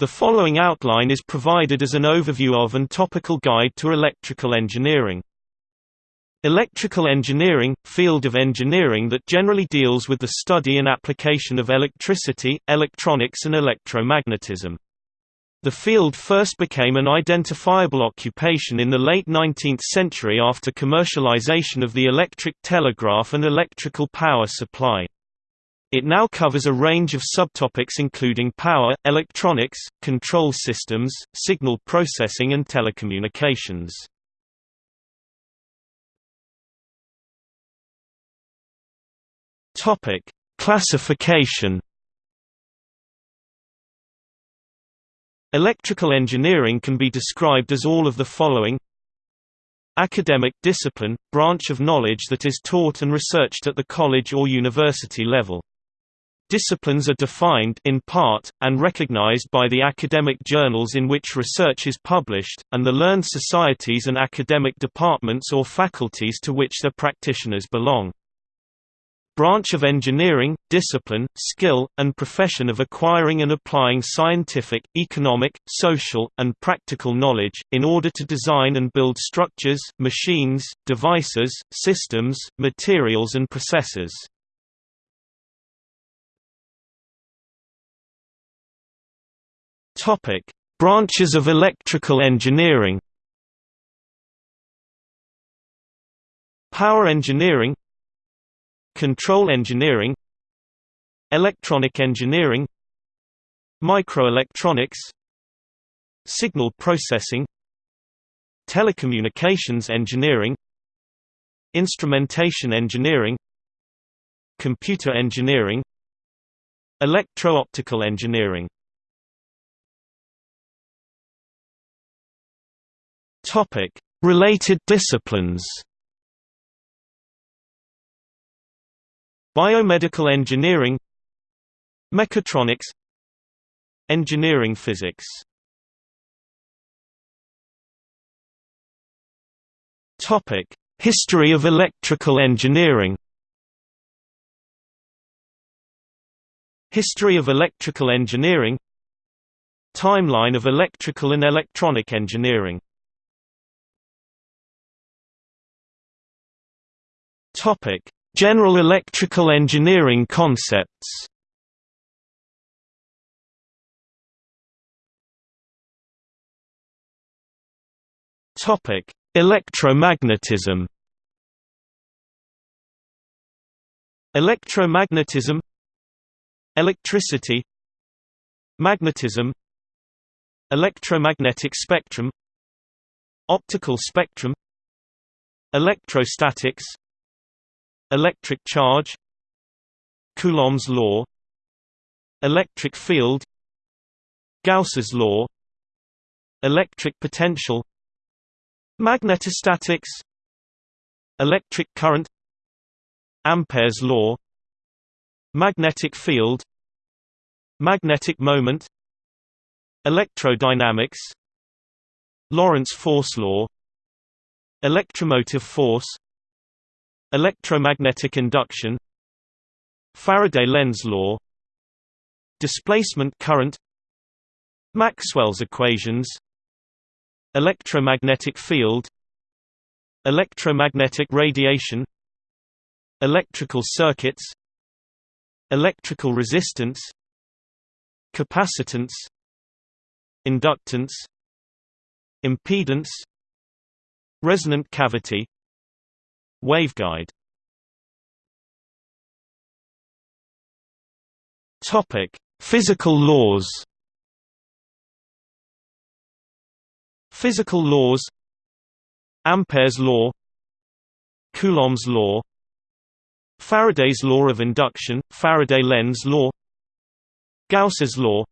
The following outline is provided as an overview of and topical guide to electrical engineering. Electrical engineering – field of engineering that generally deals with the study and application of electricity, electronics and electromagnetism. The field first became an identifiable occupation in the late 19th century after commercialization of the electric telegraph and electrical power supply. It now covers a range of subtopics including power, electronics, control systems, signal processing and telecommunications. Topic: Classification. Electrical engineering can be described as all of the following Academic discipline – branch of knowledge that is taught and researched at the college or university level. Disciplines are defined in part, and recognized by the academic journals in which research is published, and the learned societies and academic departments or faculties to which their practitioners belong branch of engineering, discipline, skill, and profession of acquiring and applying scientific, economic, social, and practical knowledge, in order to design and build structures, machines, devices, systems, materials and processes. Branches of electrical engineering. Power engineering Control engineering Electronic engineering Microelectronics Signal processing Telecommunications engineering Instrumentation engineering Computer engineering Electro-optical engineering Related disciplines Biomedical engineering Mechatronics Engineering physics Topic: History of electrical engineering History of electrical engineering Timeline of electrical and electronic engineering Topic General electrical engineering concepts Topic: Electromagnetism. Electromagnetism Electricity Magnetism Electromagnetic spectrum Optical spectrum Electrostatics Electric charge Coulomb's law Electric field Gauss's law Electric potential Magnetostatics Electric current Ampere's law Magnetic field Magnetic moment Electrodynamics Lorentz force law Electromotive force Electromagnetic induction Faraday-Lenz law Displacement current Maxwell's equations Electromagnetic field Electromagnetic radiation Electrical circuits Electrical resistance Capacitance Inductance Impedance Resonant cavity Waveguide. Topic: Physical laws. Physical laws. Ampere's law. Coulomb's law. Faraday's law of induction, Faraday-Lenz law. Gauss's law.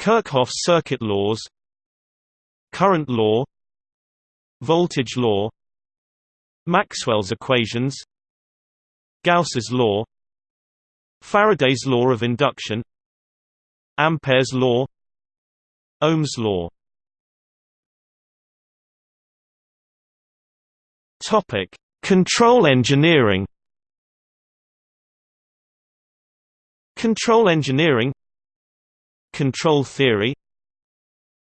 Kirchhoff's circuit laws. Current law. Voltage law Maxwell's equations Gauss's law Faraday's law of induction Ampere's law Ohm's law Topic: Control engineering. Control engineering Control theory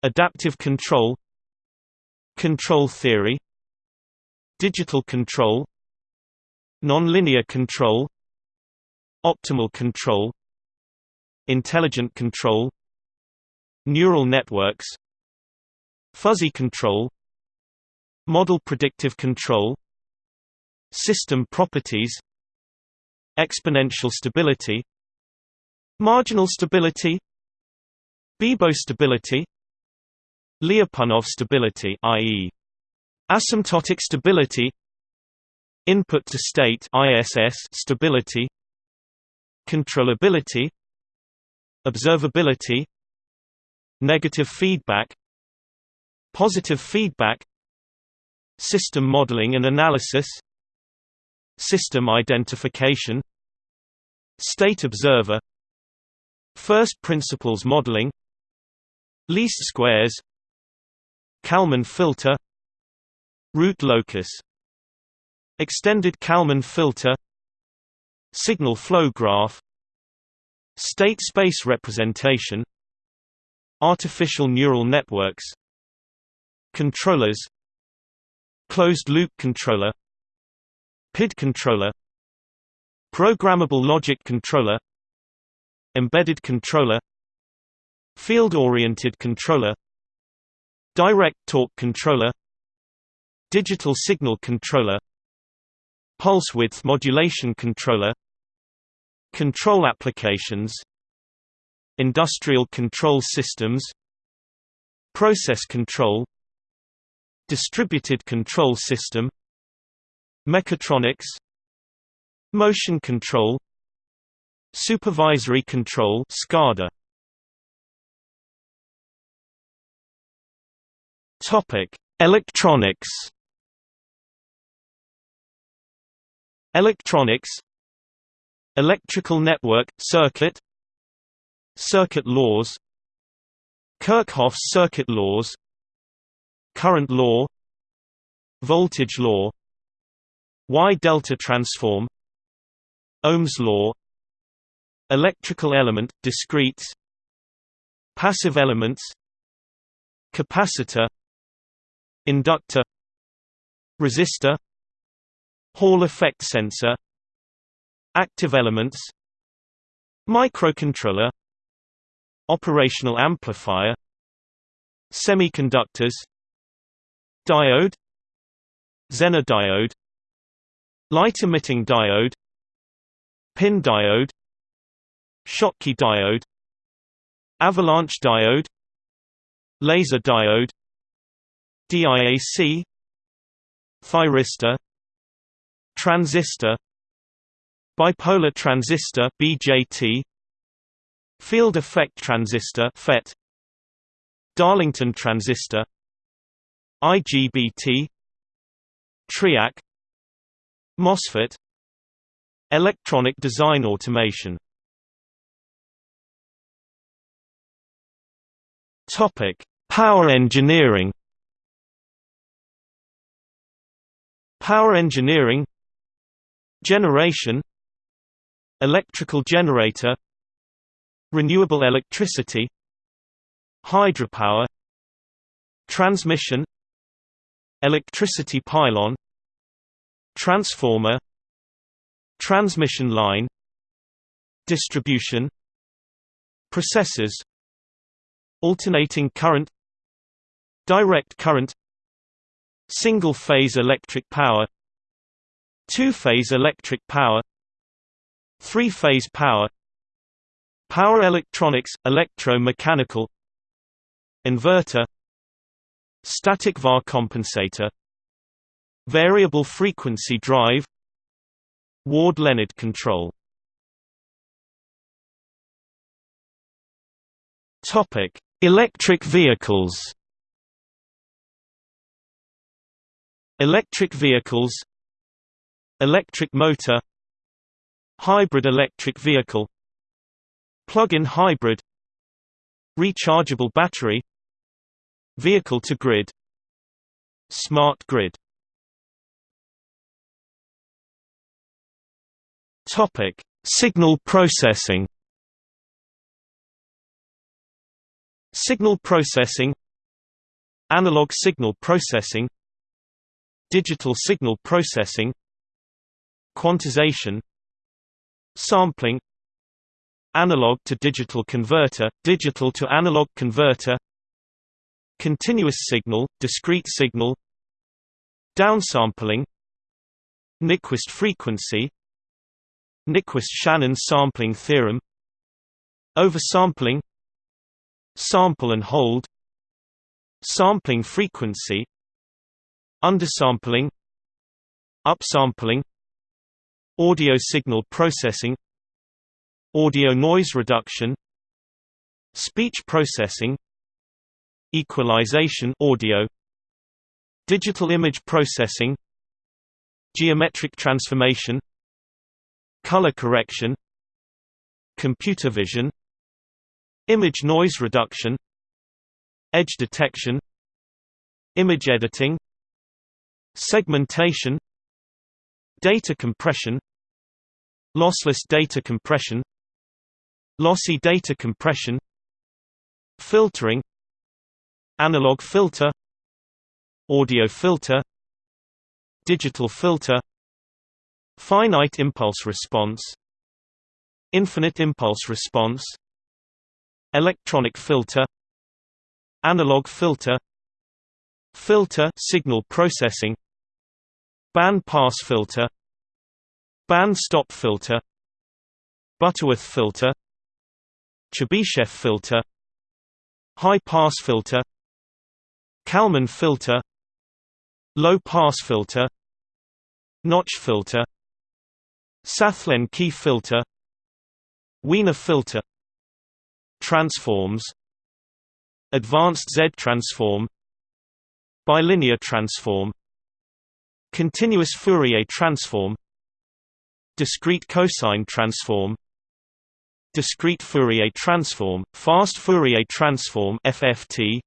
Adaptive control Control theory Digital control Nonlinear control Optimal control Intelligent control Neural networks Fuzzy control Model predictive control System properties Exponential stability Marginal stability Bibo stability Lyapunov stability i.e. asymptotic stability Input to state ISS stability Controllability Observability Negative feedback Positive feedback System modeling and analysis System identification State observer First principles modeling Least squares Kalman filter Root locus Extended Kalman filter Signal flow graph State space representation Artificial neural networks Controllers Closed-loop controller PID controller Programmable logic controller Embedded controller Field-oriented controller Direct torque controller Digital signal controller Pulse width modulation controller Control applications Industrial control systems Process control Distributed control system Mechatronics Motion control Supervisory control SCADA. Topic Electronics Electronics. Electrical network circuit. Circuit laws. Kirchhoff's circuit laws. Current law. Voltage law. Y-delta transform. Ohm's law. Electrical element, discretes Passive elements. Capacitor. Inductor. Resistor Hall effect sensor Active elements Microcontroller Operational amplifier Semiconductors Diode Zener diode Light-emitting diode Pin diode Schottky diode Avalanche diode Laser diode DIAC Thyristor Transistor Bipolar transistor BJT Field effect transistor FET Darlington transistor IGBT TRIAC MOSFET Electronic design automation Topic: Power engineering. Power engineering Generation Electrical generator Renewable electricity Hydropower Transmission Electricity pylon Transformer Transmission line Distribution Processors Alternating current Direct current Single-phase electric power Two-phase electric power Three-phase power Power electronics, electro-mechanical Inverter Static VAR compensator Variable frequency drive Ward-Leonard control Topic: Electric vehicles. Electric vehicles Electric motor Hybrid electric vehicle Plug-in hybrid Rechargeable battery Vehicle to grid Smart grid Topic: Signal processing. Signal processing Analog signal processing Digital signal processing Quantization Sampling Analog to digital converter, digital to analog converter Continuous signal, discrete signal Downsampling Nyquist frequency Nyquist-Shannon sampling theorem Oversampling Sample and hold Sampling frequency Undersampling Upsampling Audio signal processing Audio noise reduction Speech processing Equalization audio Digital image processing Geometric transformation Color correction Computer vision Image noise reduction Edge detection Image editing Segmentation Data compression Lossless data compression Lossy data compression Filtering Analog filter Audio filter Digital filter Finite impulse response Infinite impulse response Electronic filter Analog filter Filter signal processing Band pass filter Band stop filter Butterworth filter Chebyshev filter High pass filter Kalman filter Low pass filter Notch filter Sallen-Key filter Wiener filter Transforms Advanced Z transform Bilinear transform Continuous Fourier transform Discrete cosine transform Discrete Fourier transform, Fast Fourier transform FFT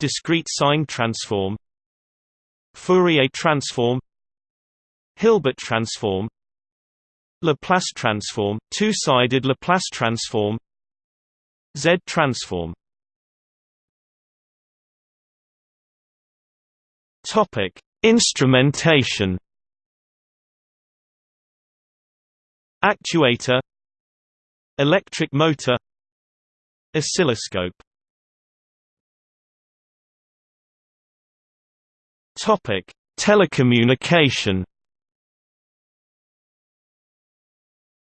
Discrete sine transform Fourier transform Hilbert transform Laplace transform, two-sided Laplace transform Z transform Topic: Instrumentation. Actuator Electric motor Oscilloscope. Topic: Telecommunication.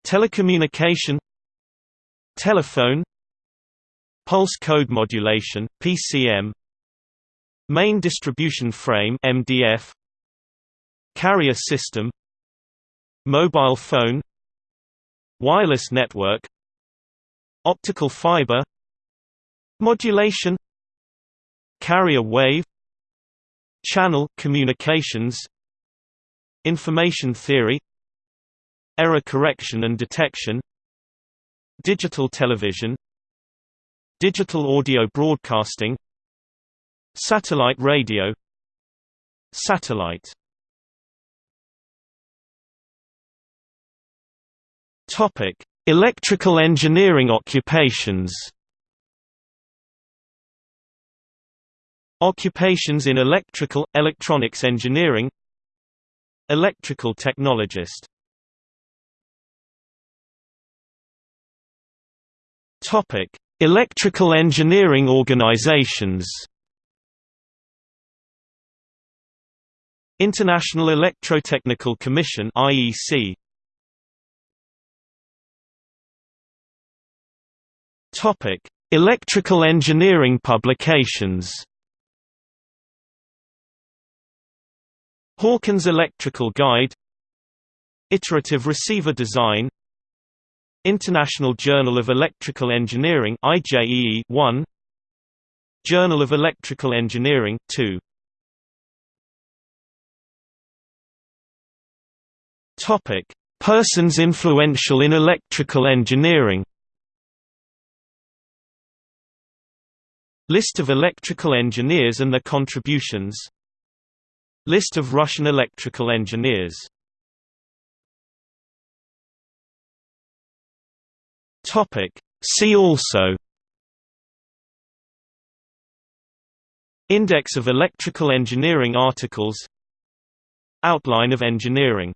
Telecommunication Telephone Pulse code modulation PCM Main distribution frame MDF Carrier system Mobile phone Wireless network Optical fiber Modulation Carrier wave Channel communications Information theory Error correction and detection Digital television Digital audio broadcasting Satellite radio Satellite Topic: Electrical engineering occupations. Occupations in electrical electronics engineering. Electrical technologist. Topic: Electrical engineering organizations. International Electrotechnical Commission IEC Topic: Electrical engineering publications. Hawkins Electrical Guide. Iterative Receiver Design. International Journal of Electrical Engineering IJEE 1 Journal of Electrical Engineering 2 Topic Persons influential in electrical engineering List of electrical engineers and their contributions. List of Russian electrical engineers. See also. Index of electrical engineering articles. Outline of engineering.